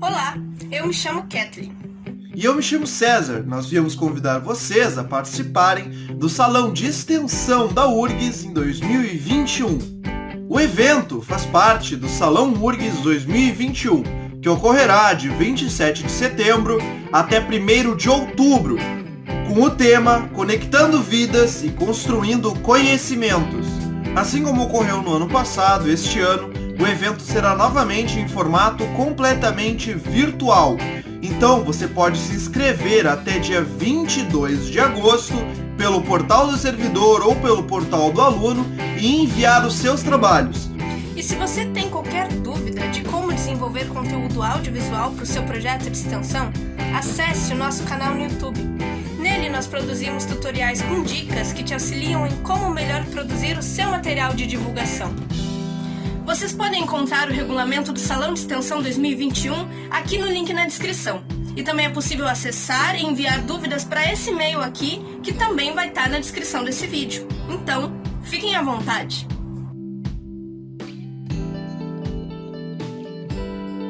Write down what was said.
Olá, eu me chamo Kathleen. E eu me chamo César. Nós viemos convidar vocês a participarem do Salão de Extensão da URGS em 2021. O evento faz parte do Salão URGS 2021, que ocorrerá de 27 de setembro até 1 de outubro, com o tema Conectando Vidas e Construindo Conhecimentos. Assim como ocorreu no ano passado, este ano o evento será novamente em formato completamente virtual. Então você pode se inscrever até dia 22 de agosto pelo portal do servidor ou pelo portal do aluno e enviar os seus trabalhos. E se você tem qualquer dúvida de como desenvolver conteúdo audiovisual para o seu projeto de extensão, acesse o nosso canal no YouTube. Nele nós produzimos tutoriais com dicas que te auxiliam em como melhor produzir o seu material de divulgação. Vocês podem encontrar o regulamento do Salão de Extensão 2021 aqui no link na descrição. E também é possível acessar e enviar dúvidas para esse e-mail aqui, que também vai estar na descrição desse vídeo. Então, fiquem à vontade!